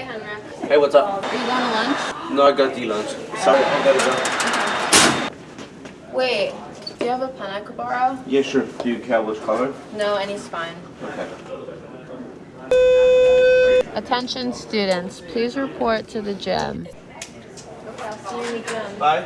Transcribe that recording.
Hey, what's up? Are you going to lunch? No, I got the lunch. Sorry, I gotta go. Wait, do you have a pen I could borrow? Yeah, sure. Do you care which color? No, any's fine. Okay. Attention students, please report to the gym. Okay, I'll see you in the gym. Bye.